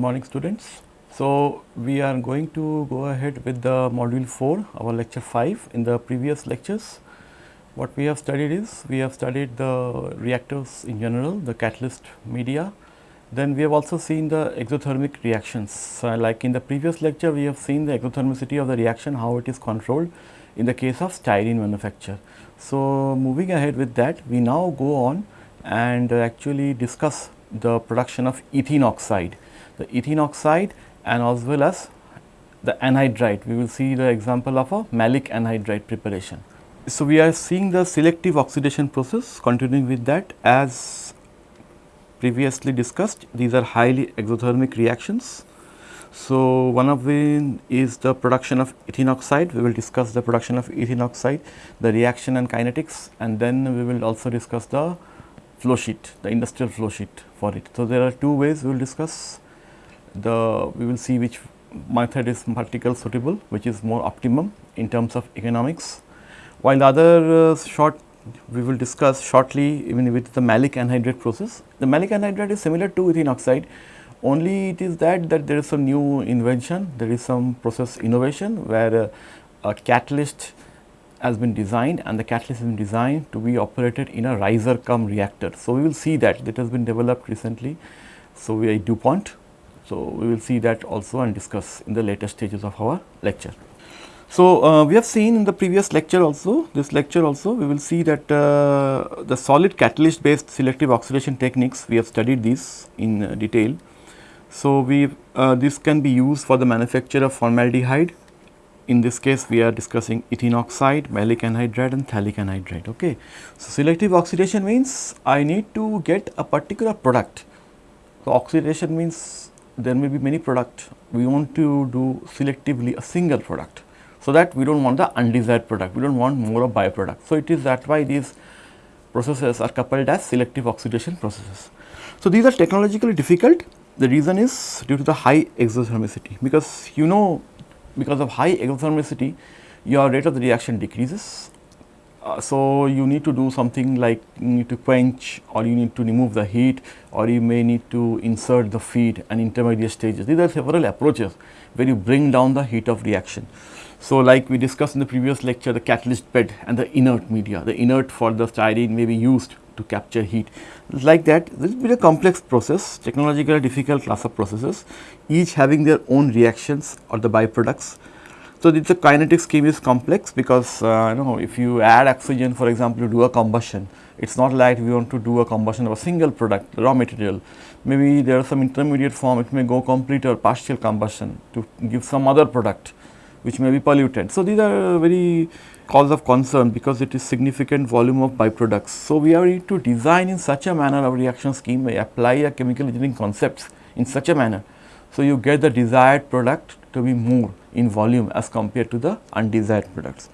Morning students. So, we are going to go ahead with the module 4 our lecture 5 in the previous lectures. What we have studied is we have studied the reactors in general the catalyst media then we have also seen the exothermic reactions. So, like in the previous lecture we have seen the exothermicity of the reaction how it is controlled in the case of styrene manufacture. So, moving ahead with that we now go on and actually discuss the production of ethene oxide. The ethene oxide and as well as the anhydride we will see the example of a maleic anhydride preparation. So, we are seeing the selective oxidation process continuing with that as previously discussed these are highly exothermic reactions. So, one of them is the production of ethene oxide we will discuss the production of ethene oxide the reaction and kinetics and then we will also discuss the flow sheet the industrial flow sheet for it. So, there are two ways we will discuss the we will see which method is particle suitable which is more optimum in terms of economics. While the other uh, short we will discuss shortly even with the maleic anhydride process. The maleic anhydride is similar to ethene oxide only it is that that there is some new invention there is some process innovation where uh, a catalyst has been designed and the catalyst has been designed to be operated in a riser cum reactor. So, we will see that that has been developed recently. So, we are DuPont. So, we will see that also and discuss in the later stages of our lecture. So, uh, we have seen in the previous lecture also this lecture also we will see that uh, the solid catalyst based selective oxidation techniques we have studied these in uh, detail. So, we uh, this can be used for the manufacture of formaldehyde in this case we are discussing ethene oxide, maleic anhydride and phthalic anhydride. Okay. So, selective oxidation means I need to get a particular product. So, oxidation means there may be many product we want to do selectively a single product. So, that we do not want the undesired product we do not want more of byproduct. So, it is that why these processes are coupled as selective oxidation processes. So, these are technologically difficult the reason is due to the high exothermicity because you know because of high exothermicity your rate of the reaction decreases. Uh, so, you need to do something like you need to quench or you need to remove the heat or you may need to insert the feed and intermediate stages. These are several approaches where you bring down the heat of reaction. So, like we discussed in the previous lecture the catalyst bed and the inert media, the inert for the styrene may be used to capture heat. Like that this will be a complex process technologically difficult class of processes each having their own reactions or the byproducts. So, the kinetic scheme is complex because uh, you know if you add oxygen for example, to do a combustion it is not like we want to do a combustion of a single product raw material. Maybe there is some intermediate form it may go complete or partial combustion to give some other product which may be polluted. So, these are very cause of concern because it is significant volume of byproducts. So, we are to design in such a manner our reaction scheme we apply a chemical engineering concepts in such a manner. So, you get the desired product to be more in volume as compared to the undesired products.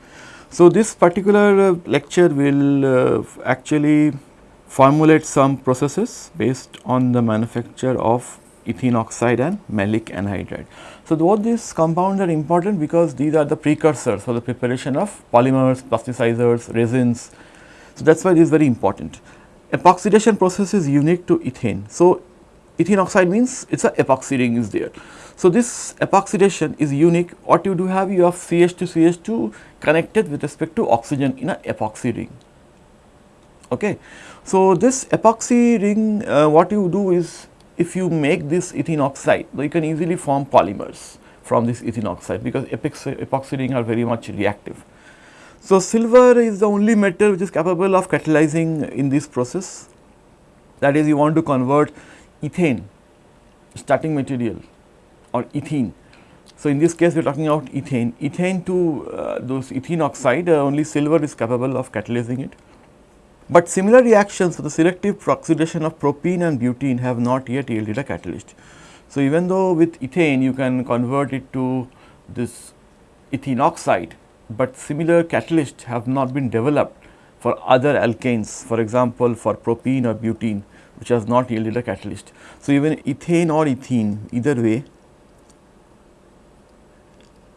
So, this particular uh, lecture will uh, actually formulate some processes based on the manufacture of ethene oxide and maleic anhydride. So, both these compounds are important because these are the precursors for the preparation of polymers, plasticizers, resins. So, that is why this is very important. Epoxidation process is unique to ethane. So, ethene oxide means it is a epoxy ring is there. So, this epoxidation is unique what you do have you have CH2 CH2 connected with respect to oxygen in a epoxy ring. Okay. So, this epoxy ring uh, what you do is if you make this ethene oxide, you can easily form polymers from this ethene oxide because epoxy ring are very much reactive. So, silver is the only metal which is capable of catalyzing in this process that is you want to convert ethane starting material or ethene. So, in this case we are talking about ethane, ethane to uh, those ethene oxide uh, only silver is capable of catalyzing it. But similar reactions for the selective oxidation of propene and butene have not yet yielded a catalyst. So, even though with ethane you can convert it to this ethene oxide, but similar catalysts have not been developed for other alkanes for example, for propene or butene which has not yielded a catalyst. So, even ethane or ethene either way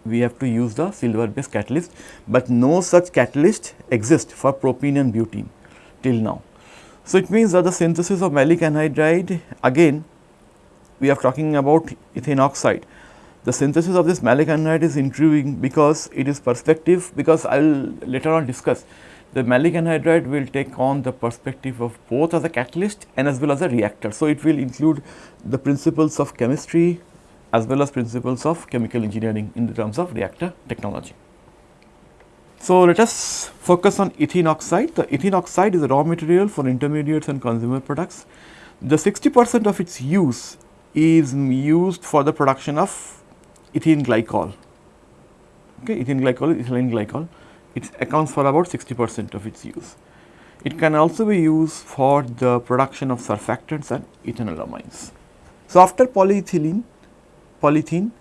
we have to use the silver based catalyst, but no such catalyst exists for propene and butene till now. So, it means that the synthesis of maleic anhydride again we are talking about ethane oxide. The synthesis of this maleic anhydride is intriguing because it is perspective because I will later on discuss the maleic anhydride will take on the perspective of both as a catalyst and as well as a reactor. So, it will include the principles of chemistry as well as principles of chemical engineering in the terms of reactor technology. So, let us focus on ethene oxide. The ethene oxide is a raw material for intermediates and consumer products. The 60 percent of its use is used for the production of ethene glycol. Okay, ethene glycol is ethylene glycol it accounts for about 60 percent of its use. It can also be used for the production of surfactants and ethanolamines. So, after polyethylene, polyethylene,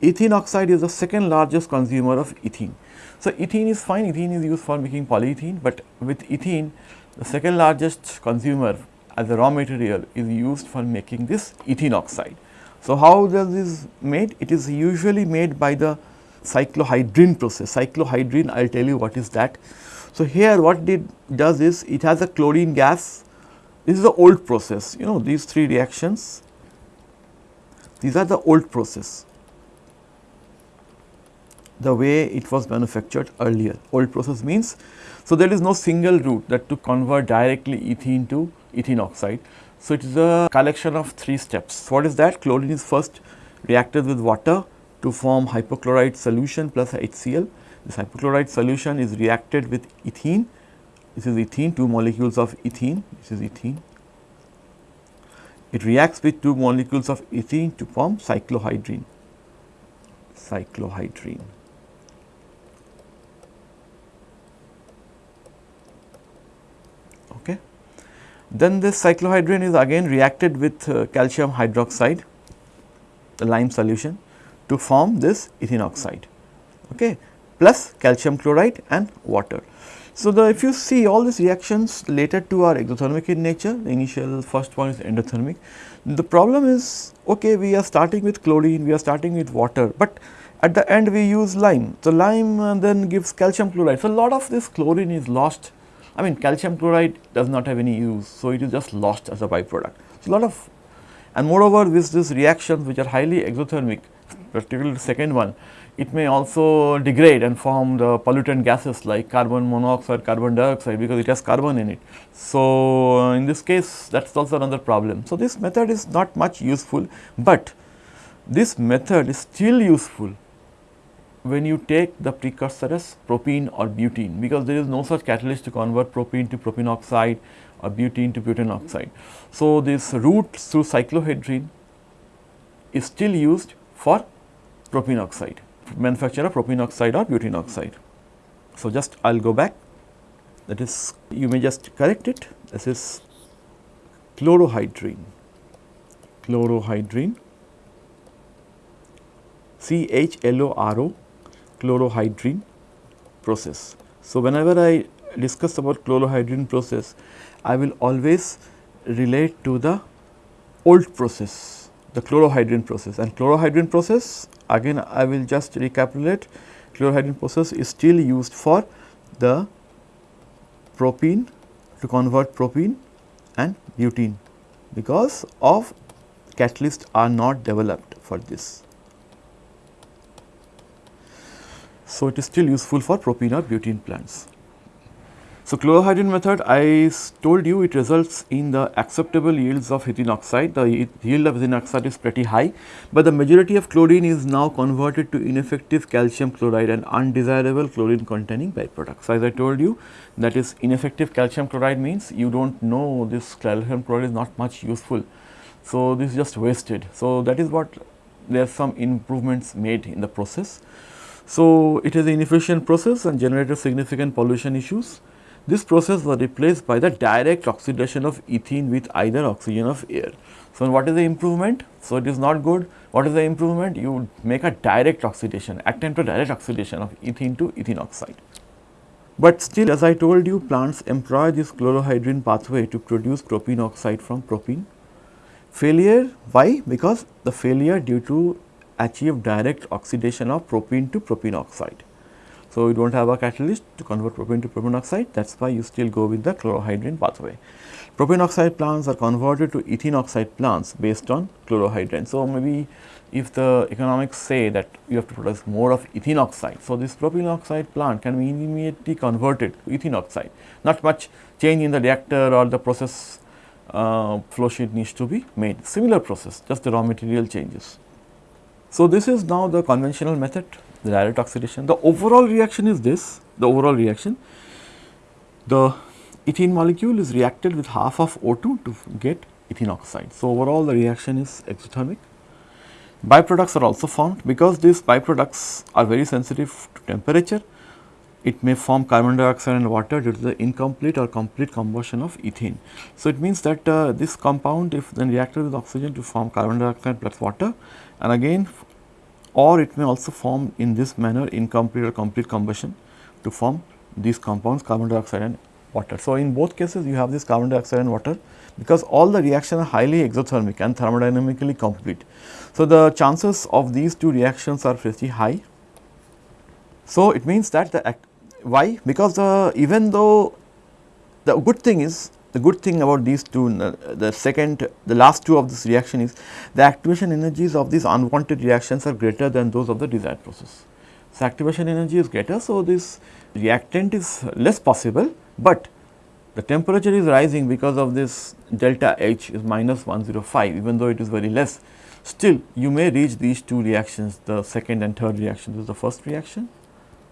ethene oxide is the second largest consumer of ethene. So, ethene is fine, ethene is used for making polyethylene, but with ethene the second largest consumer as a raw material is used for making this ethene oxide. So, how does this made? It is usually made by the cyclohydrin process. Cyclohydrin I will tell you what is that. So, here what it does is it has a chlorine gas this is the old process you know these three reactions these are the old process the way it was manufactured earlier old process means so there is no single route that to convert directly ethene to ethene oxide. So, it is a collection of three steps what is that chlorine is first reacted with water to form hypochlorite solution plus HCl. This hypochlorite solution is reacted with ethene, this is ethene, two molecules of ethene, this is ethene. It reacts with two molecules of ethene to form cyclohydrine, cyclohydrine. Okay. Then this cyclohydrine is again reacted with uh, calcium hydroxide, the lime solution to form this ethene oxide okay, plus calcium chloride and water. So, the if you see all these reactions related to are exothermic in nature, the initial first one is endothermic. The problem is okay we are starting with chlorine, we are starting with water, but at the end we use lime. So, lime uh, then gives calcium chloride. So, a lot of this chlorine is lost I mean calcium chloride does not have any use. So, it is just lost as a byproduct. So, a lot of and moreover this, this reactions which are highly exothermic particularly the second one, it may also degrade and form the pollutant gases like carbon monoxide, carbon dioxide because it has carbon in it. So, uh, in this case that is also another problem. So, this method is not much useful, but this method is still useful when you take the precursor as propene or butene because there is no such catalyst to convert propene to propene oxide or butene to butane oxide. So, this route through cyclohydrine is still used for propene oxide, manufacture of propene oxide or butene oxide. So, just I will go back. That is you may just correct it. This is chlorohydrine, chlorohydrine. C H L O R O chlorohydrine process. So, whenever I discuss about chlorohydrine process, I will always relate to the old process, the chlorohydrine process and chlorohydrine process Again I will just recapitulate chlorohydrin process is still used for the propene to convert propene and butene because of catalysts are not developed for this. So, it is still useful for propene or butene plants. So, chlorohydrin method I told you it results in the acceptable yields of ethene oxide, the yield of ethene oxide is pretty high, but the majority of chlorine is now converted to ineffective calcium chloride and undesirable chlorine containing byproducts. As I told you that is ineffective calcium chloride means you do not know this calcium chloride is not much useful. So, this is just wasted. So, that is what there are some improvements made in the process. So, it is an inefficient process and generated significant pollution issues. This process was replaced by the direct oxidation of ethene with either oxygen of air. So, what is the improvement? So, it is not good. What is the improvement? You make a direct oxidation, attempt a direct oxidation of ethene to ethene oxide. But still as I told you plants employ this chlorohydrin pathway to produce propene oxide from propene. Failure why? Because the failure due to achieve direct oxidation of propene to propene oxide. So, you do not have a catalyst to convert propane to propane oxide that is why you still go with the chlorohydrin pathway. Propane oxide plants are converted to ethene oxide plants based on chlorohydrin. So, maybe if the economics say that you have to produce more of ethene oxide. So, this propane oxide plant can be immediately converted to ethene oxide, not much change in the reactor or the process uh, flow sheet needs to be made, similar process just the raw material changes. So, this is now the conventional method the direct oxidation. The overall reaction is this, the overall reaction. The ethene molecule is reacted with half of O2 to get ethene oxide. So, overall the reaction is exothermic. Byproducts are also formed because these byproducts are very sensitive to temperature. It may form carbon dioxide and water due to the incomplete or complete combustion of ethane. So, it means that uh, this compound if then reacted with oxygen to form carbon dioxide plus water and again or it may also form in this manner incomplete or complete combustion to form these compounds carbon dioxide and water. So, in both cases you have this carbon dioxide and water because all the reactions are highly exothermic and thermodynamically complete. So, the chances of these two reactions are pretty high. So, it means that the why because the even though the good thing is the good thing about these two, uh, the second, the last two of this reaction is the activation energies of these unwanted reactions are greater than those of the desired process. So, activation energy is greater. So, this reactant is less possible, but the temperature is rising because of this delta H is minus 105 even though it is very less. Still you may reach these two reactions the second and third reaction. This is the first reaction,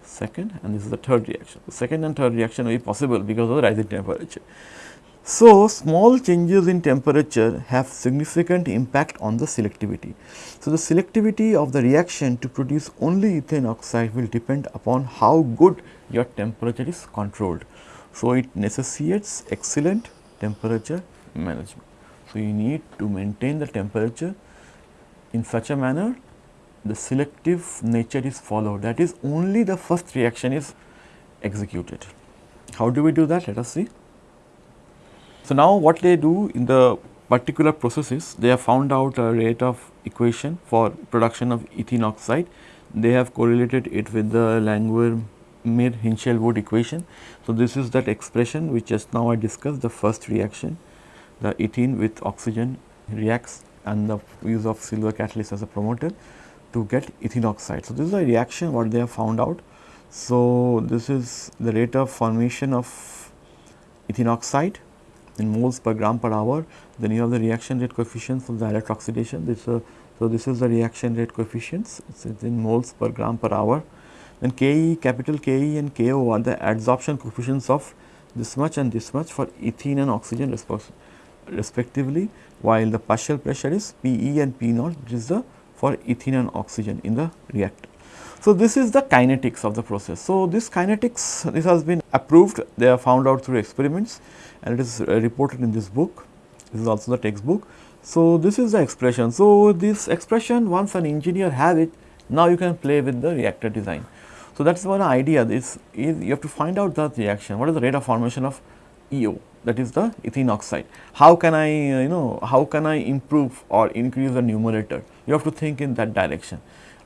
second and this is the third reaction. The second and third reaction will be possible because of the rising temperature. So, small changes in temperature have significant impact on the selectivity. So, the selectivity of the reaction to produce only ethane oxide will depend upon how good your temperature is controlled. So, it necessitates excellent temperature management. So, you need to maintain the temperature in such a manner the selective nature is followed that is only the first reaction is executed. How do we do that? Let us see. So, now what they do in the particular processes, they have found out a rate of equation for production of ethene oxide. They have correlated it with the Langmuir Hinshelwood wood equation. So, this is that expression which just now I discussed the first reaction, the ethene with oxygen reacts and the use of silver catalyst as a promoter to get ethene oxide. So, this is a reaction what they have found out. So, this is the rate of formation of ethene oxide in moles per gram per hour. Then you have the reaction rate coefficients of direct oxidation. This, uh, so, this is the reaction rate coefficients it is in moles per gram per hour. Then Ke, capital Ke and Ko are the adsorption coefficients of this much and this much for ethene and oxygen respectively, while the partial pressure is Pe and P naught which is the for ethene and oxygen in the reactor. So, this is the kinetics of the process. So, this kinetics this has been approved they are found out through experiments and it is uh, reported in this book. This is also the textbook. So, this is the expression. So, this expression once an engineer have it, now you can play with the reactor design. So, that is one idea this is you have to find out the reaction, what is the rate of formation of EO that is the ethene oxide. How can I uh, you know how can I improve or increase the numerator? You have to think in that direction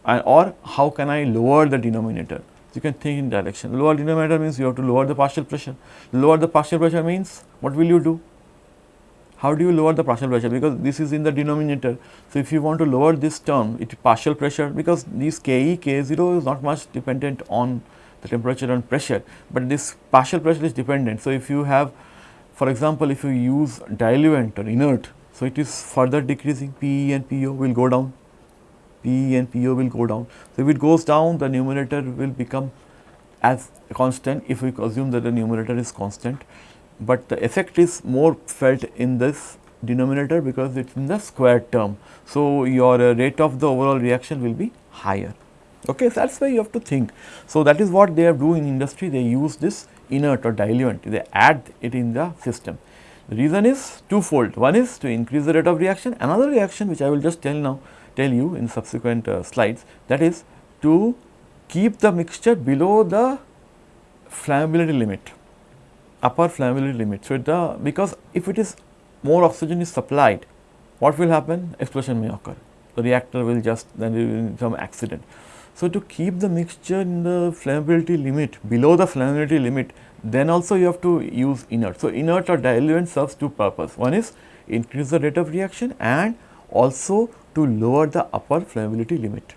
and or how can I lower the denominator? you can think in direction. Lower denominator means you have to lower the partial pressure. Lower the partial pressure means what will you do? How do you lower the partial pressure? Because this is in the denominator. So, if you want to lower this term, it partial pressure because this Ke, K0 is not much dependent on the temperature and pressure, but this partial pressure is dependent. So, if you have for example, if you use diluent or inert, so it is further decreasing Pe and Po will go down P and PO will go down. So, if it goes down the numerator will become as constant if we assume that the numerator is constant, but the effect is more felt in this denominator because it is in the square term. So, your uh, rate of the overall reaction will be higher. Okay, so that is why you have to think. So, that is what they are doing in industry they use this inert or diluent they add it in the system. The reason is twofold one is to increase the rate of reaction another reaction which I will just tell now tell you in subsequent uh, slides that is to keep the mixture below the flammability limit upper flammability limit. So, the because if it is more oxygen is supplied what will happen explosion may occur the reactor will just then some accident. So, to keep the mixture in the flammability limit below the flammability limit then also you have to use inert. So, inert or diluent serves two purpose. One is increase the rate of reaction and also to lower the upper flammability limit.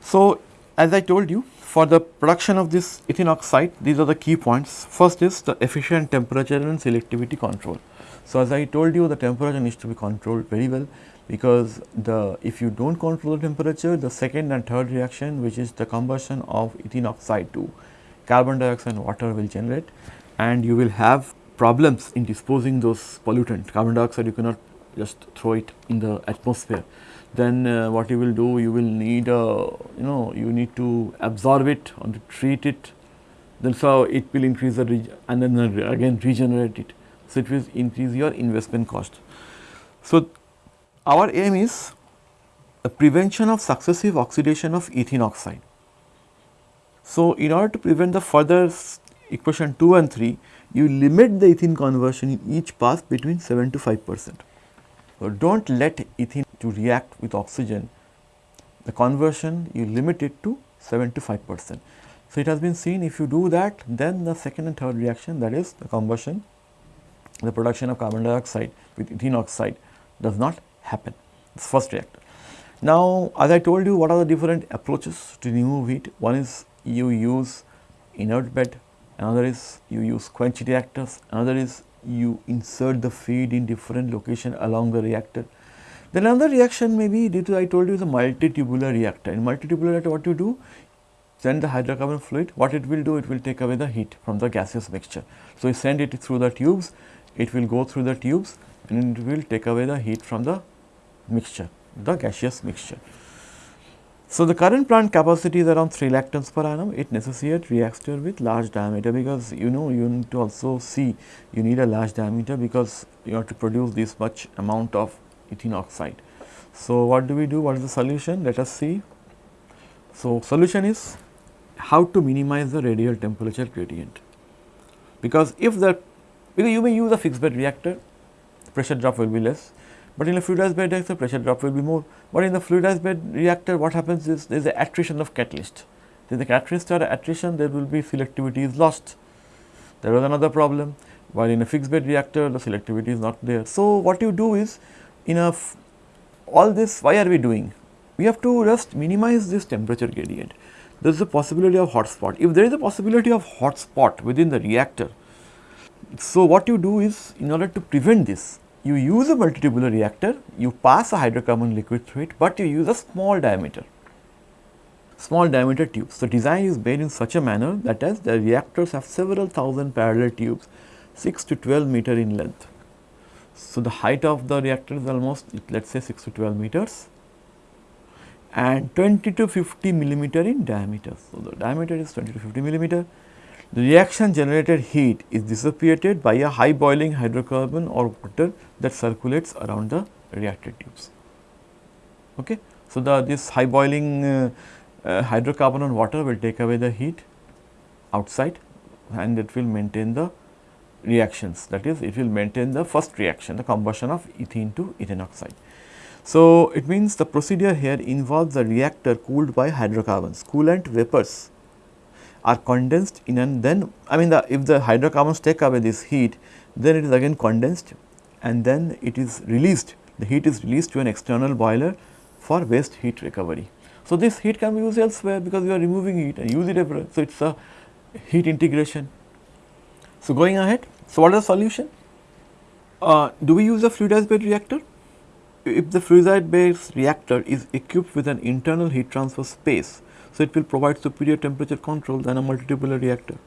So, as I told you for the production of this ethylene oxide these are the key points. First is the efficient temperature and selectivity control. So, as I told you the temperature needs to be controlled very well because the if you do not control the temperature the second and third reaction which is the combustion of ethylene oxide to carbon dioxide and water will generate and you will have problems in disposing those pollutants carbon dioxide you cannot just throw it in the atmosphere then uh, what you will do you will need a you know you need to absorb it or to treat it then so it will increase the and then again regenerate it so it will increase your investment cost so our aim is the prevention of successive oxidation of ethene oxide. So, in order to prevent the further equation 2 and 3, you limit the ethene conversion in each pass between 7 to 5 percent. So, do not let ethene to react with oxygen, the conversion you limit it to 7 to 5 percent. So, it has been seen if you do that then the second and third reaction that is the combustion, the production of carbon dioxide with ethene oxide does not happen. It's first reactor. Now, as I told you what are the different approaches to remove heat? One is you use inert bed, another is you use quench reactors, another is you insert the feed in different location along the reactor. Then another reaction may be due to I told you a multitubular reactor. In multitubular reactor what you do? Send the hydrocarbon fluid, what it will do? It will take away the heat from the gaseous mixture. So, you send it through the tubes, it will go through the tubes and it will take away the heat from the mixture, the gaseous mixture. So, the current plant capacity is around 3 lakh tons per annum. It necessitates reactor with large diameter because you know you need to also see you need a large diameter because you have to produce this much amount of ethene oxide. So, what do we do? What is the solution? Let us see. So, solution is how to minimize the radial temperature gradient because if the because you may use a fixed bed reactor pressure drop will be less but in a fluidized bed reactor, pressure drop will be more. But in the fluidized bed reactor, what happens is there is a attrition of catalyst. Is the catalyst or attrition, there will be selectivity is lost. There was another problem. While in a fixed bed reactor, the selectivity is not there. So, what you do is, in a all this, why are we doing? We have to just minimize this temperature gradient. There is a possibility of hot spot. If there is a possibility of hot spot within the reactor, so what you do is, in order to prevent this, you use a multitubular reactor, you pass a hydrocarbon liquid through it, but you use a small diameter, small diameter tubes. So, design is made in such a manner that as the reactors have several thousand parallel tubes 6 to 12 meter in length. So, the height of the reactor is almost let us say 6 to 12 meters and 20 to 50 millimeter in diameter. So, the diameter is 20 to 50 millimeter the reaction generated heat is dissipated by a high boiling hydrocarbon or water that circulates around the reactor tubes. Okay. So, the this high boiling uh, uh, hydrocarbon or water will take away the heat outside and it will maintain the reactions that is it will maintain the first reaction the combustion of ethene to ethane oxide. So, it means the procedure here involves the reactor cooled by hydrocarbons coolant vapors are condensed in and then I mean the if the hydrocarbons take away this heat then it is again condensed and then it is released the heat is released to an external boiler for waste heat recovery. So, this heat can be used elsewhere because you are removing heat and use it everywhere. So, it is a heat integration. So, going ahead, so what is the solution? Uh, do we use a fluidized bed reactor? If the fluidized bed reactor is equipped with an internal heat transfer space so, it will provide superior temperature control than a multitubular reactor.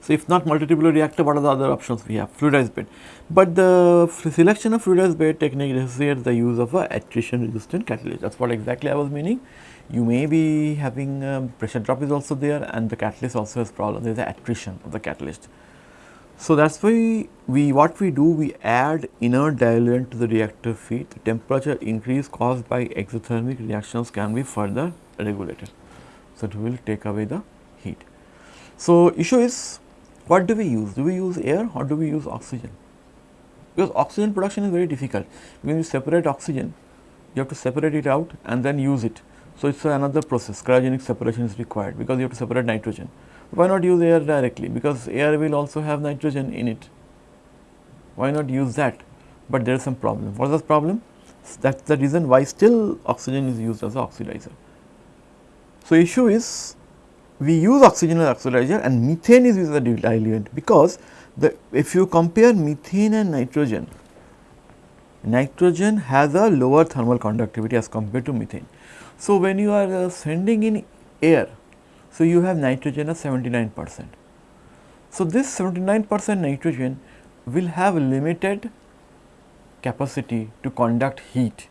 So, if not multitubular reactor, what are the other options we have? Fluidized bed. But the selection of fluidized bed technique necessitates the use of a attrition resistant catalyst. That is what exactly I was meaning. You may be having um, pressure drop is also there and the catalyst also has problem. There is the attrition of the catalyst. So, that is why we what we do we add inert diluent to the reactor feed. The temperature increase caused by exothermic reactions can be further regulated. It will take away the heat. So, issue is what do we use? Do we use air or do we use oxygen? Because oxygen production is very difficult. When you separate oxygen, you have to separate it out and then use it. So, it is another process cryogenic separation is required because you have to separate nitrogen. Why not use air directly because air will also have nitrogen in it. Why not use that? But there is some problem. What is the problem? That is the reason why still oxygen is used as an oxidizer. So, issue is we use oxygen as oxidizer and methane is used as a diluent because the if you compare methane and nitrogen, nitrogen has a lower thermal conductivity as compared to methane. So, when you are uh, sending in air, so you have nitrogen of 79 percent. So, this 79 percent nitrogen will have limited capacity to conduct heat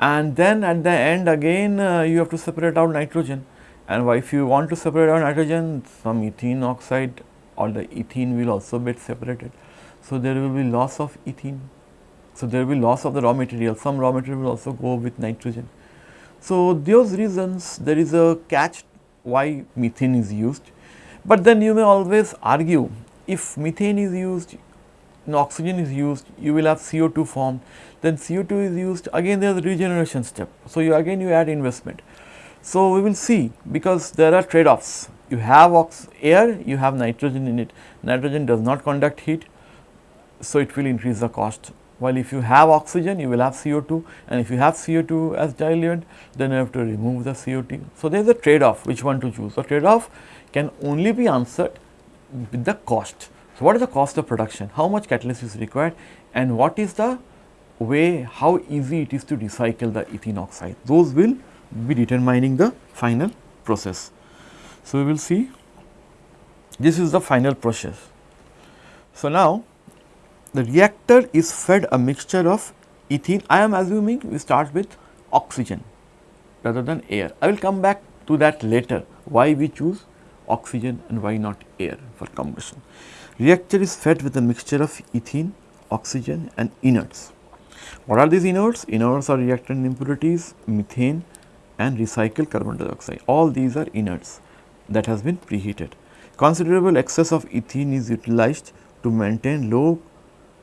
and then at the end again uh, you have to separate out nitrogen and if you want to separate out nitrogen some ethene oxide or the ethene will also get separated. So, there will be loss of ethene. So, there will be loss of the raw material some raw material will also go with nitrogen. So, those reasons there is a catch why methane is used, but then you may always argue if methane is used and oxygen is used you will have CO2 formed then CO2 is used again there is a regeneration step. So, you again you add investment. So, we will see because there are trade offs you have air you have nitrogen in it nitrogen does not conduct heat. So, it will increase the cost while if you have oxygen you will have CO2 and if you have CO2 as diluent then you have to remove the CO2. So, there is a trade off which one to choose. So, trade off can only be answered with the cost. So, what is the cost of production, how much catalyst is required and what is the way how easy it is to recycle the ethene oxide those will be determining the final process. So, we will see this is the final process. So, now the reactor is fed a mixture of ethene I am assuming we start with oxygen rather than air. I will come back to that later why we choose oxygen and why not air for combustion. Reactor is fed with a mixture of ethene, oxygen and inerts. What are these inerts? Inerts are reactant impurities, methane and recycled carbon dioxide. All these are inerts that has been preheated. Considerable excess of ethene is utilized to maintain low.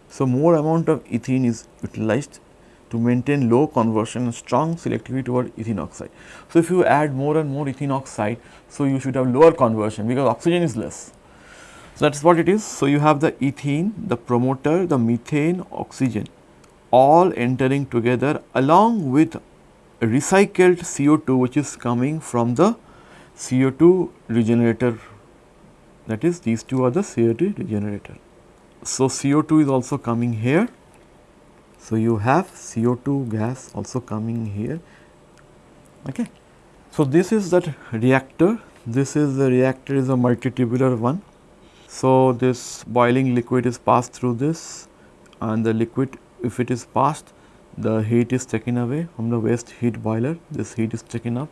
So, more amount of ethene is utilized to maintain low conversion and strong selectivity toward ethene oxide. So, if you add more and more ethene oxide, so you should have lower conversion because oxygen is less. So, that is what it is. So, you have the ethene, the promoter, the methane, oxygen all entering together along with recycled CO2 which is coming from the CO2 regenerator that is these two are the CO2 regenerator. So, CO2 is also coming here. So, you have CO2 gas also coming here. Okay. So, this is that reactor, this is the reactor is a multitubular one. So, this boiling liquid is passed through this and the liquid if it is passed the heat is taken away from the waste heat boiler. This heat is taken up.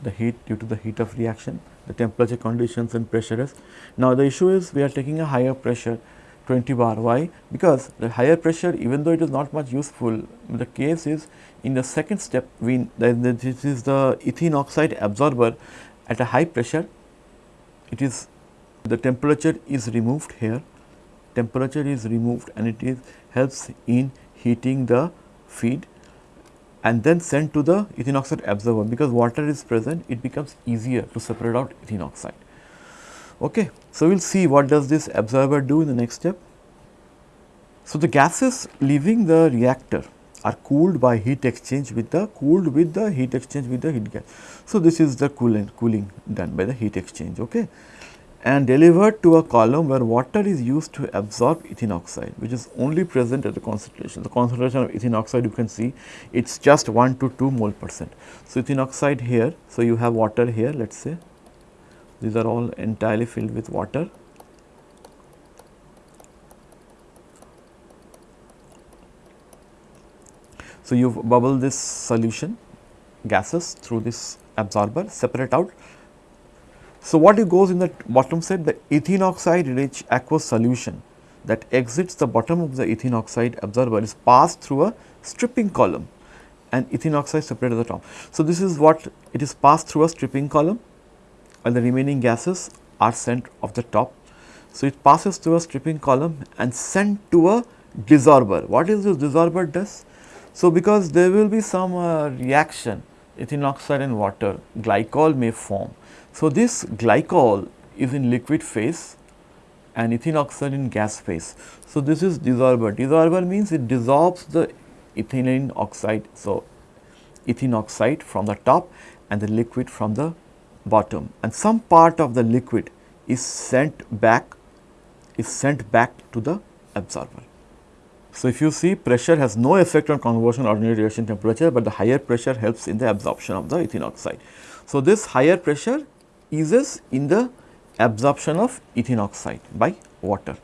The heat due to the heat of reaction the temperature conditions and pressure Now, the issue is we are taking a higher pressure 20 bar. Why? Because the higher pressure even though it is not much useful the case is in the second step we this is the ethene oxide absorber at a high pressure. It is the temperature is removed here temperature is removed and it is helps in heating the feed and then sent to the ethene oxide absorber because water is present it becomes easier to separate out ethene oxide. Okay. So, we will see what does this absorber do in the next step. So, the gases leaving the reactor are cooled by heat exchange with the cooled with the heat exchange with the heat gas. So, this is the cooling cooling done by the heat exchange. Okay and delivered to a column where water is used to absorb ethene oxide which is only present at the concentration. The concentration of ethene oxide you can see it is just 1 to 2 mole percent. So, ethene oxide here, so you have water here let us say these are all entirely filled with water. So, you bubble this solution gases through this absorber separate out so, what it goes in the bottom side the ethene oxide rich aqueous solution that exits the bottom of the ethene oxide absorber is passed through a stripping column and ethene oxide separated at the top. So, this is what it is passed through a stripping column and the remaining gases are sent off the top. So, it passes through a stripping column and sent to a desorber. What is this desorber does? So, because there will be some uh, reaction ethylene oxide and water, glycol may form. So, this glycol is in liquid phase and ethylene oxide in gas phase. So, this is dissolver. Dissolver means it dissolves the ethylene oxide. So, ethylene oxide from the top and the liquid from the bottom and some part of the liquid is sent back is sent back to the absorber. So, if you see pressure has no effect on conversion ordinary reaction temperature, but the higher pressure helps in the absorption of the ethylene oxide. So, this higher pressure eases in the absorption of ethylene oxide by water.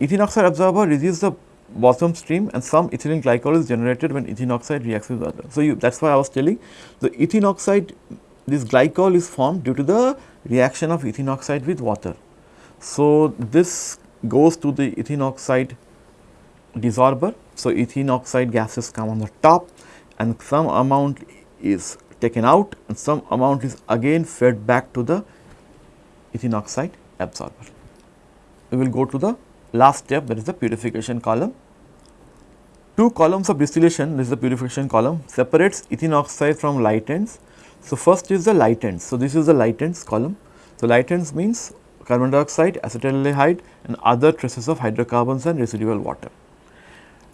Ethylene oxide absorber reduces the bottom stream and some ethylene glycol is generated when ethylene oxide reacts with water. So, that is why I was telling the ethylene oxide this glycol is formed due to the reaction of ethylene oxide with water. So, this goes to the ethylene oxide dissolver. So, ethylene oxide gases come on the top and some amount is taken out and some amount is again fed back to the ethylene oxide absorber. We will go to the last step that is the purification column. Two columns of distillation this is the purification column separates ethylene oxide from light ends. So, first is the light ends. So, this is the light ends column. So, light ends means carbon dioxide, acetaldehyde and other traces of hydrocarbons and residual water.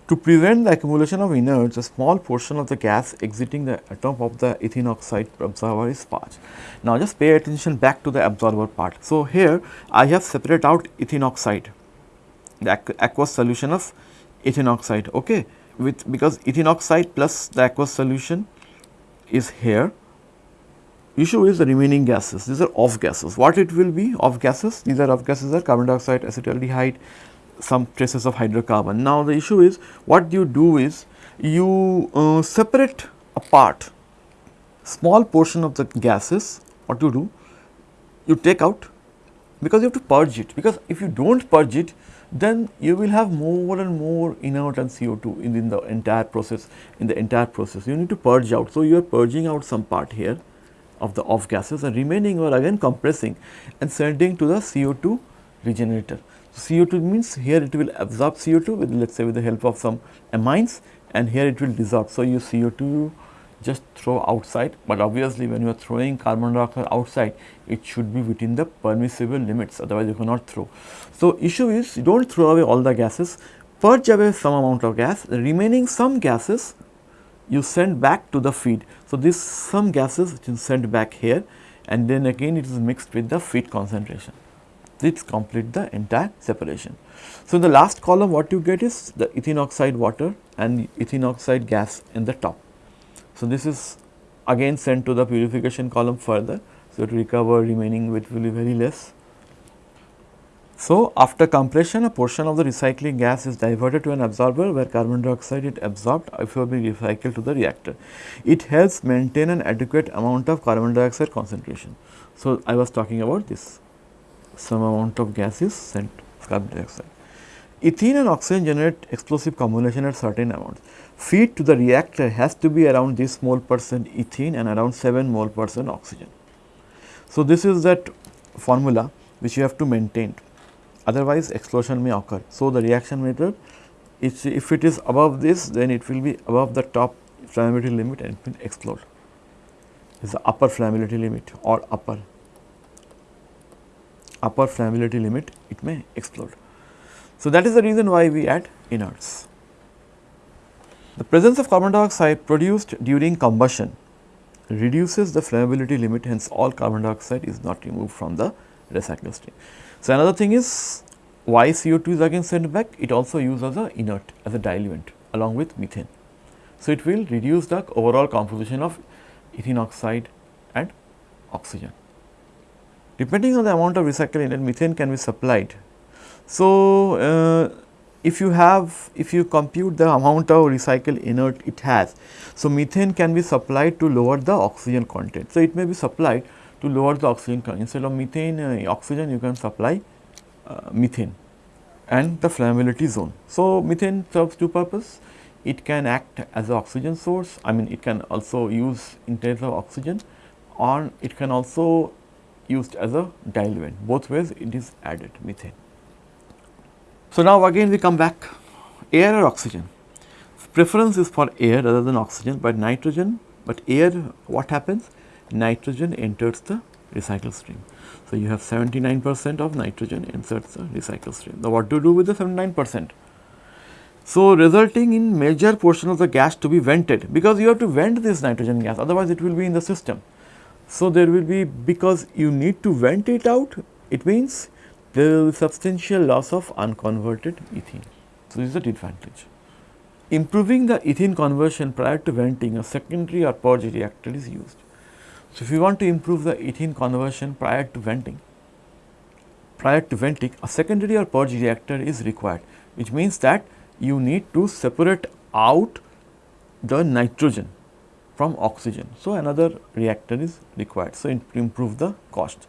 To prevent the accumulation of inerts, a small portion of the gas exiting the atom of the ethylene oxide absorber is sparged. Now, just pay attention back to the absorber part. So, here I have separated out ethylene oxide, the aqueous solution of ethylene oxide, okay, with because ethylene oxide plus the aqueous solution is here. Issue is the remaining gases, these are off gases. What it will be off gases? These are off gases are carbon dioxide, acetaldehyde, some traces of hydrocarbon. Now, the issue is what you do is you uh, separate apart small portion of the gases what you do you take out because you have to purge it because if you do not purge it then you will have more and more inert and CO2 in, in the entire process in the entire process you need to purge out. So, you are purging out some part here of the off gases and remaining are again compressing and sending to the CO2 regenerator. CO2 means here it will absorb CO2 with let us say with the help of some amines and here it will dissolve. So, you CO2 just throw outside, but obviously when you are throwing carbon dioxide outside it should be within the permissible limits otherwise you cannot throw. So, issue is you do not throw away all the gases, purge away some amount of gas, the remaining some gases you send back to the feed. So, this some gases which is sent back here and then again it is mixed with the feed concentration this complete the entire separation. So, in the last column what you get is the ethylene oxide water and ethylene oxide gas in the top. So, this is again sent to the purification column further. So, to recover remaining which will be very less. So, after compression a portion of the recycling gas is diverted to an absorber where carbon dioxide is absorbed before being recycled to the reactor. It helps maintain an adequate amount of carbon dioxide concentration. So, I was talking about this some amount of gas is sent carbon dioxide. Ethene and oxygen generate explosive combination at certain amounts. Feed to the reactor has to be around this mole percent ethene and around 7 mole percent oxygen. So, this is that formula which you have to maintain otherwise explosion may occur. So, the reaction method if it is above this then it will be above the top flammability limit and it will explode. Is the upper flammability limit or upper upper flammability limit it may explode. So, that is the reason why we add inerts. The presence of carbon dioxide produced during combustion reduces the flammability limit hence all carbon dioxide is not removed from the recycle stream. So, another thing is why CO2 is again sent back it also used as a inert as a diluent along with methane. So, it will reduce the overall composition of ethylene oxide and oxygen. Depending on the amount of recycled inert methane can be supplied. So, uh, if you have if you compute the amount of recycled inert it has. So, methane can be supplied to lower the oxygen content. So, it may be supplied to lower the oxygen content instead of methane uh, oxygen you can supply uh, methane and the flammability zone. So, methane serves two purpose it can act as an oxygen source I mean it can also use in terms of oxygen or it can also used as a diluent both ways it is added methane. So, now again we come back air or oxygen preference is for air rather than oxygen, but nitrogen but air what happens? Nitrogen enters the recycle stream. So, you have 79 percent of nitrogen enters the recycle stream. Now, what to do with the 79 percent? So, resulting in major portion of the gas to be vented because you have to vent this nitrogen gas otherwise it will be in the system. So, there will be because you need to vent it out it means there will be substantial loss of unconverted ethene. So, this is the disadvantage. Improving the ethene conversion prior to venting a secondary or purge reactor is used. So, if you want to improve the ethene conversion prior to venting, prior to venting a secondary or purge reactor is required which means that you need to separate out the nitrogen from oxygen. So, another reactor is required. So, improve the cost.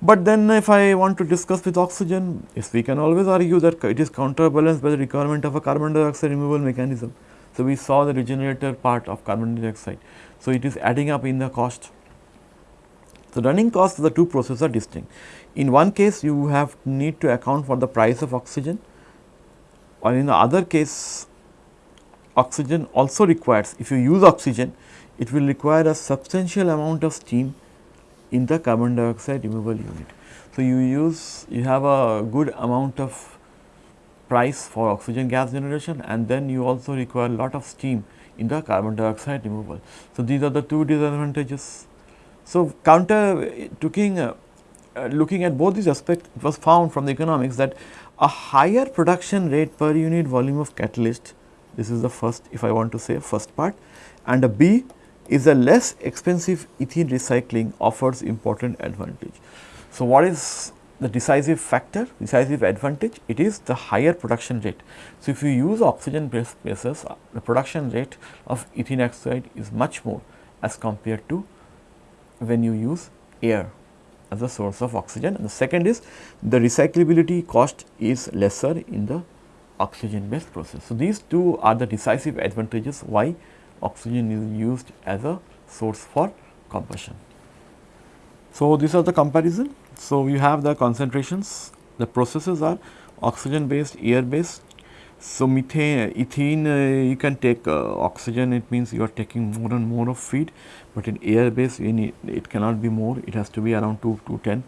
But then if I want to discuss with oxygen, yes we can always argue that it is counterbalanced by the requirement of a carbon dioxide removal mechanism. So, we saw the regenerator part of carbon dioxide. So, it is adding up in the cost. The running costs of the two processes are distinct. In one case you have need to account for the price of oxygen or in the other case oxygen also requires if you use oxygen it will require a substantial amount of steam in the carbon dioxide removal unit. So, you use you have a good amount of price for oxygen gas generation and then you also require a lot of steam in the carbon dioxide removal. So, these are the two disadvantages. So, counter uh, uh, looking at both these aspects it was found from the economics that a higher production rate per unit volume of catalyst this is the first if I want to say first part and a B is a less expensive ethene recycling offers important advantage. So, what is the decisive factor, decisive advantage? It is the higher production rate. So, if you use oxygen based bases, uh, the production rate of ethene oxide is much more as compared to when you use air as a source of oxygen. And the second is the recyclability cost is lesser in the oxygen based process. So, these two are the decisive advantages why oxygen is used as a source for combustion. So, these are the comparison. So, you have the concentrations, the processes are oxygen based, air based. So, methane, ethene uh, you can take uh, oxygen it means you are taking more and more of feed, but in air based need, it cannot be more it has to be around 2 to 10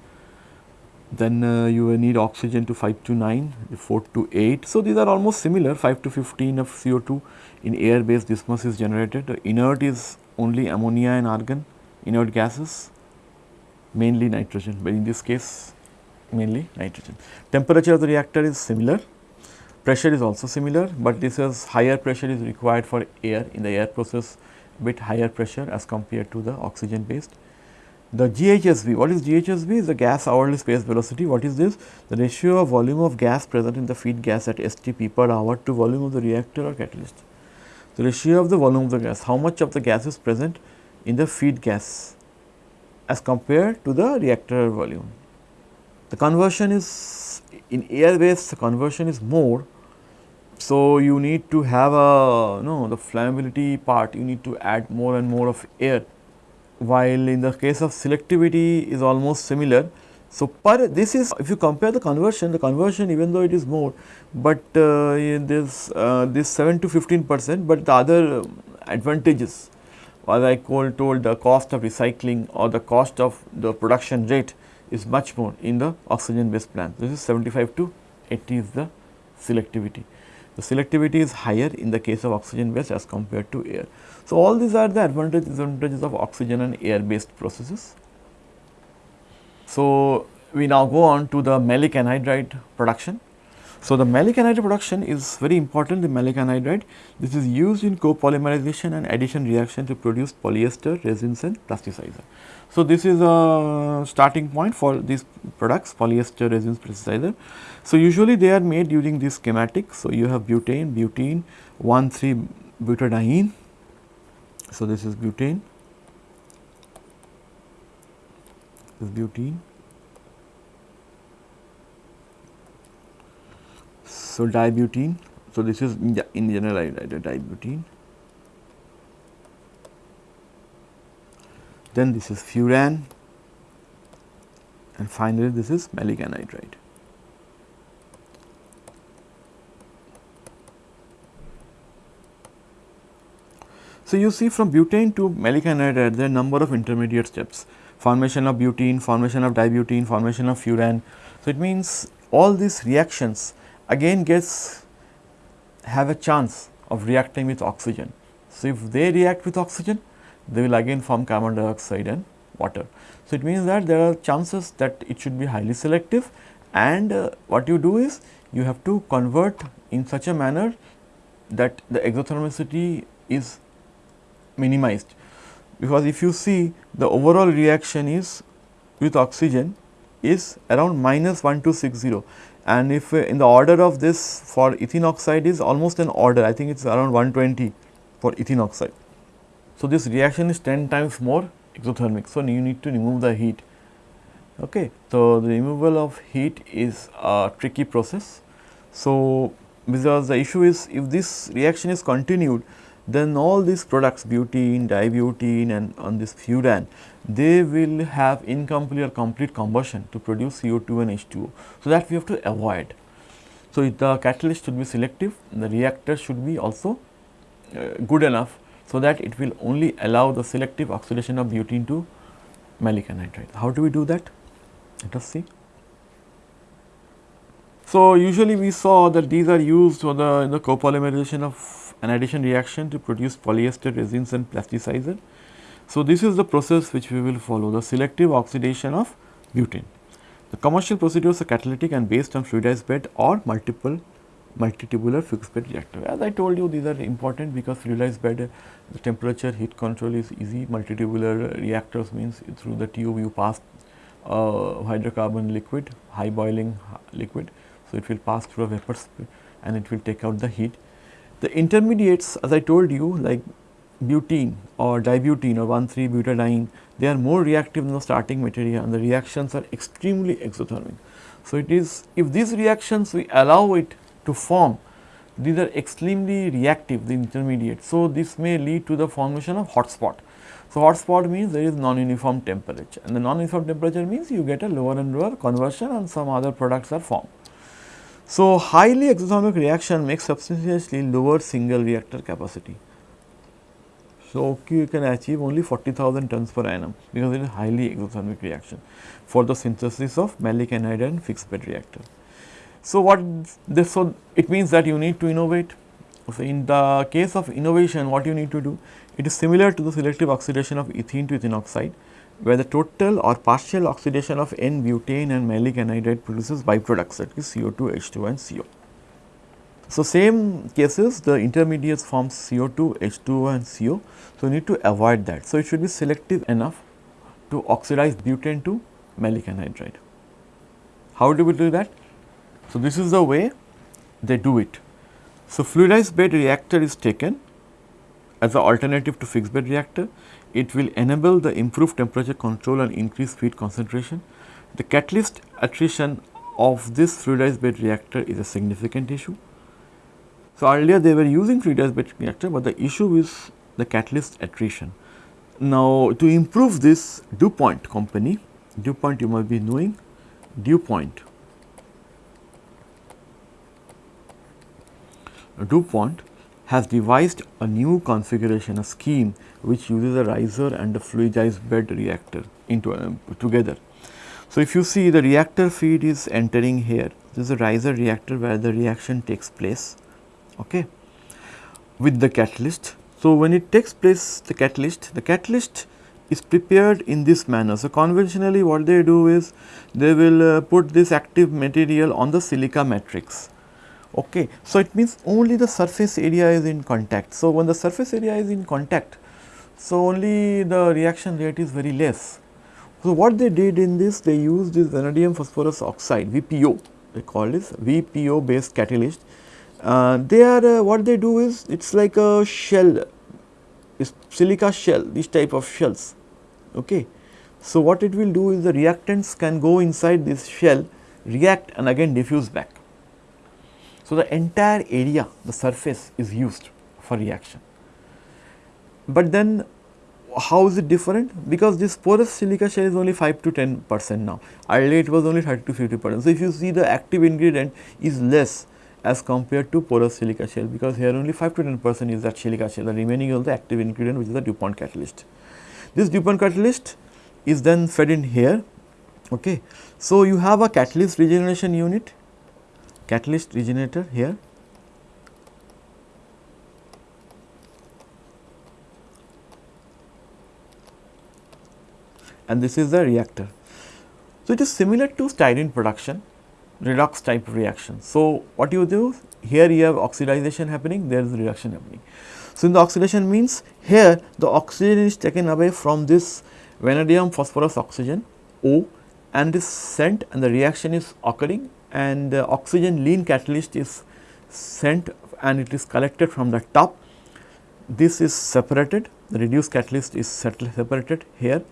then uh, you need oxygen to 5 to 9, 4 to 8. So, these are almost similar 5 to 15 of CO2 in air based this much is generated. The inert is only ammonia and argon, inert gases mainly nitrogen, but in this case mainly nitrogen. Temperature of the reactor is similar, pressure is also similar, but this is higher pressure is required for air in the air process bit higher pressure as compared to the oxygen based. The GHSV, what is GHSV? Is the gas hourly space velocity. What is this? The ratio of volume of gas present in the feed gas at STP per hour to volume of the reactor or catalyst. The ratio of the volume of the gas, how much of the gas is present in the feed gas as compared to the reactor volume. The conversion is in air based the conversion is more. So, you need to have a you no the flammability part you need to add more and more of air while in the case of selectivity is almost similar. So, per this is if you compare the conversion, the conversion even though it is more, but uh, this uh, this 7 to 15 percent, but the other advantages as I told the cost of recycling or the cost of the production rate is much more in the oxygen based plant. This is 75 to 80 is the selectivity. The selectivity is higher in the case of oxygen based as compared to air. So, all these are the advantages disadvantages of oxygen and air based processes. So, we now go on to the maleic anhydride production. So, the maleic anhydride production is very important the maleic anhydride. This is used in copolymerization and addition reaction to produce polyester, resins and plasticizer. So, this is a starting point for these products polyester, resins, plasticizer. So, usually they are made using this schematic. So, you have butane, butene, 1,3 butadiene so, this is butane, this is butene. So, dibutene. So, this is in general I dibutene. Then this is furan and finally, this is anhydride. So, you see from butane to maleic anhydride there are number of intermediate steps formation of butene, formation of dibutene, formation of furan. So, it means all these reactions again gets have a chance of reacting with oxygen. So, if they react with oxygen they will again form carbon dioxide and water. So, it means that there are chances that it should be highly selective and uh, what you do is you have to convert in such a manner that the exothermicity is minimized because if you see the overall reaction is with oxygen is around minus 1260 and if uh, in the order of this for ethene oxide is almost an order I think it is around 120 for ethene oxide. So, this reaction is 10 times more exothermic. So, you need to remove the heat. Okay. So, the removal of heat is a tricky process. So, because the issue is if this reaction is continued then all these products butene, dibutene and on this furan they will have incomplete or complete combustion to produce CO2 and H2O. So, that we have to avoid. So, the catalyst should be selective, the reactor should be also uh, good enough so that it will only allow the selective oxidation of butene to maleic anhydride. How do we do that? Let us see. So, usually we saw that these are used for the, the copolymerization of anhydration reaction to produce polyester resins and plasticizer. So, this is the process which we will follow the selective oxidation of butane. The commercial procedures are catalytic and based on fluidized bed or multiple multitubular fixed bed reactor. As I told you these are important because fluidized bed the temperature heat control is easy multitubular reactors means through the tube you pass uh, hydrocarbon liquid high boiling liquid. So, it will pass through a vapor and it will take out the heat. The intermediates as I told you like butene or dibutene or 1,3 butadiene they are more reactive than the starting material and the reactions are extremely exothermic. So, it is if these reactions we allow it to form these are extremely reactive the intermediate. So, this may lead to the formation of hotspot. So, hotspot means there is non-uniform temperature and the non-uniform temperature means you get a lower and lower conversion and some other products are formed. So, highly exothermic reaction makes substantially lower single reactor capacity. So, you can achieve only 40,000 tons per annum because it is highly exothermic reaction for the synthesis of maleic anhydride and fixed bed reactor. So, what this so it means that you need to innovate. So, in the case of innovation what you need to do it is similar to the selective oxidation of ethene to ethene oxide where the total or partial oxidation of N-butane and maleic anhydride produces byproducts that is CO2, H2 and CO. So, same cases the intermediates form CO2, H2O and CO. So, need to avoid that. So, it should be selective enough to oxidize butane to maleic anhydride. How do we do that? So, this is the way they do it. So, fluidized bed reactor is taken as an alternative to fixed bed reactor. It will enable the improved temperature control and increased feed concentration. The catalyst attrition of this fluidized bed reactor is a significant issue. So, earlier they were using fluidized bed reactor, but the issue is the catalyst attrition. Now, to improve this DuPont company, DuPont you might be knowing, DuPont DuPont has devised a new configuration, a scheme which uses a riser and a fluidized bed reactor into uh, together. So, if you see the reactor feed is entering here, this is a riser reactor where the reaction takes place okay, with the catalyst. So, when it takes place the catalyst, the catalyst is prepared in this manner. So, conventionally what they do is they will uh, put this active material on the silica matrix Okay. So, it means only the surface area is in contact. So, when the surface area is in contact, so only the reaction rate is very less. So, what they did in this, they used this vanadium phosphorus oxide VPO, they call this VPO based catalyst. Uh, they are uh, what they do is it is like a shell, silica shell, these type of shells. Okay. So, what it will do is the reactants can go inside this shell, react and again diffuse back. So, the entire area the surface is used for reaction. But then how is it different? Because this porous silica shell is only 5 to 10 percent now, earlier it was only 30 to 50 percent. So, if you see the active ingredient is less as compared to porous silica shell because here only 5 to 10 percent is that silica shell the remaining is the active ingredient which is the DuPont catalyst. This DuPont catalyst is then fed in here. Okay. So, you have a catalyst regeneration unit, catalyst regenerator here and this is the reactor. So, it is similar to styrene production redox type reaction. So, what you do here you have oxidization happening there is reduction happening. So, in the oxidation means here the oxygen is taken away from this vanadium phosphorus oxygen O and is sent and the reaction is occurring and the oxygen lean catalyst is sent and it is collected from the top. This is separated the reduced catalyst is separated here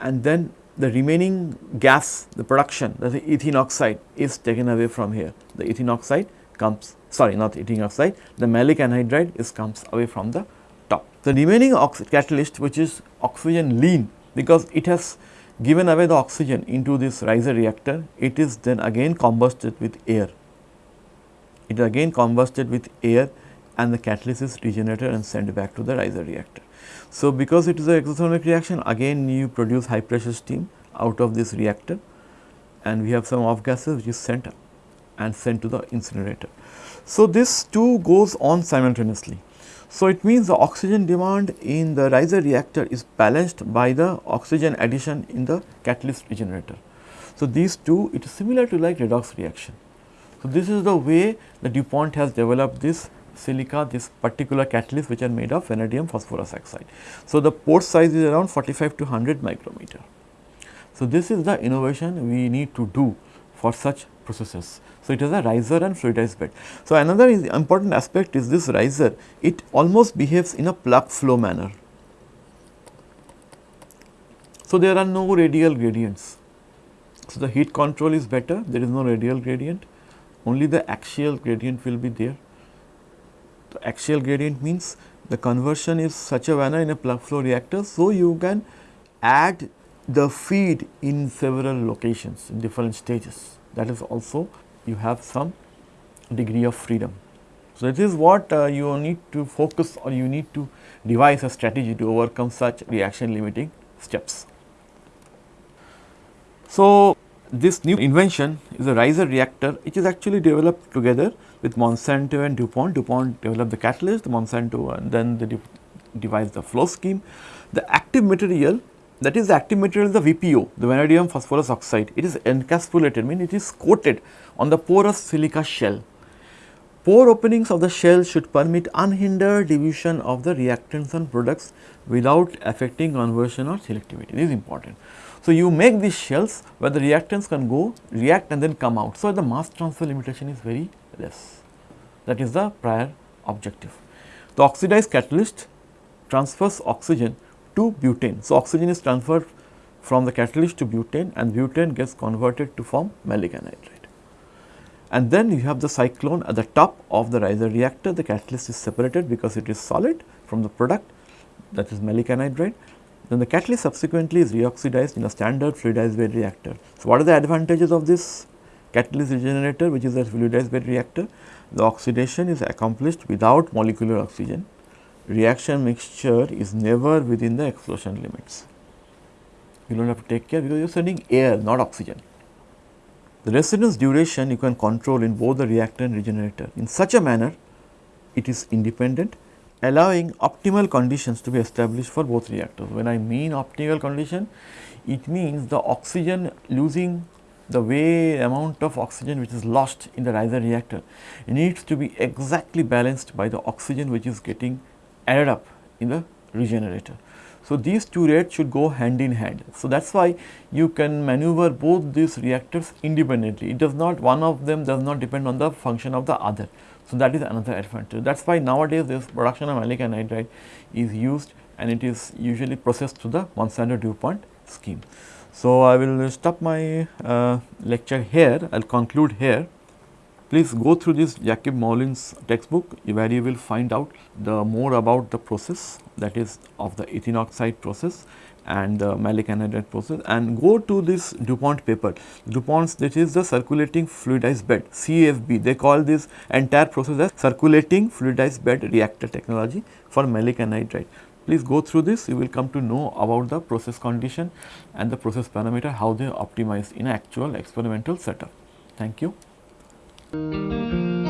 and then the remaining gas the production is ethene oxide is taken away from here. The ethene oxide comes sorry not ethene oxide the maleic anhydride is comes away from the top. The remaining catalyst which is oxygen lean because it has given away the oxygen into this riser reactor it is then again combusted with air. It is again combusted with air and the catalyst is regenerated and sent back to the riser reactor. So, because it is a exothermic reaction again you produce high pressure steam out of this reactor and we have some off gases which is sent and sent to the incinerator. So, this two goes on simultaneously. So, it means the oxygen demand in the riser reactor is balanced by the oxygen addition in the catalyst regenerator. So, these two it is similar to like redox reaction. So, this is the way the DuPont has developed this silica this particular catalyst which are made of vanadium phosphorus oxide. So, the pore size is around 45 to 100 micrometer. So, this is the innovation we need to do for such processes. So, it is a riser and fluidized bed. So, another important aspect is this riser it almost behaves in a plug flow manner. So, there are no radial gradients. So, the heat control is better there is no radial gradient only the axial gradient will be there the axial gradient means the conversion is such a manner in a plug flow reactor. So, you can add the feed in several locations in different stages that is also you have some degree of freedom. So, this is what uh, you need to focus or you need to devise a strategy to overcome such reaction limiting steps. So, this new invention is a riser reactor which is actually developed together with Monsanto and DuPont. DuPont developed the catalyst, Monsanto and then they de devised the flow scheme. The active material that is the active material the VPO, the vanadium phosphorus oxide. It is encapsulated, mean it is coated on the porous silica shell. Pore openings of the shell should permit unhindered division of the reactants and products without affecting conversion or selectivity. This is important. So, you make these shells where the reactants can go react and then come out. So, the mass transfer limitation is very less that is the prior objective. The oxidized catalyst transfers oxygen to butane. So, oxygen is transferred from the catalyst to butane and butane gets converted to form maleic anhydride. And then you have the cyclone at the top of the riser reactor the catalyst is separated because it is solid from the product that is maleic anhydride then the catalyst subsequently is reoxidized in a standard fluidized bed reactor. So, what are the advantages of this catalyst regenerator which is a fluidized bed reactor? The oxidation is accomplished without molecular oxygen. Reaction mixture is never within the explosion limits. You do not have to take care because you are sending air not oxygen. The residence duration you can control in both the reactor and regenerator in such a manner it is independent allowing optimal conditions to be established for both reactors. When I mean optimal condition, it means the oxygen losing the way amount of oxygen which is lost in the riser reactor needs to be exactly balanced by the oxygen which is getting added up in the regenerator. So, these two rates should go hand in hand. So, that is why you can maneuver both these reactors independently. It does not one of them does not depend on the function of the other. So, that is another advantage. That is why nowadays this production of maleic anhydride is used and it is usually processed through the Monsanto DuPont scheme. So, I will stop my uh, lecture here, I will conclude here. Please go through this Jacob Moulijn's textbook where you will find out the more about the process that is of the ethene oxide process and the maleic anhydride process and go to this DuPont paper. DuPont's this is the circulating fluidized bed CFB they call this entire process as circulating fluidized bed reactor technology for maleic anhydride. Please go through this you will come to know about the process condition and the process parameter how they are optimized in actual experimental setup. Thank you. Música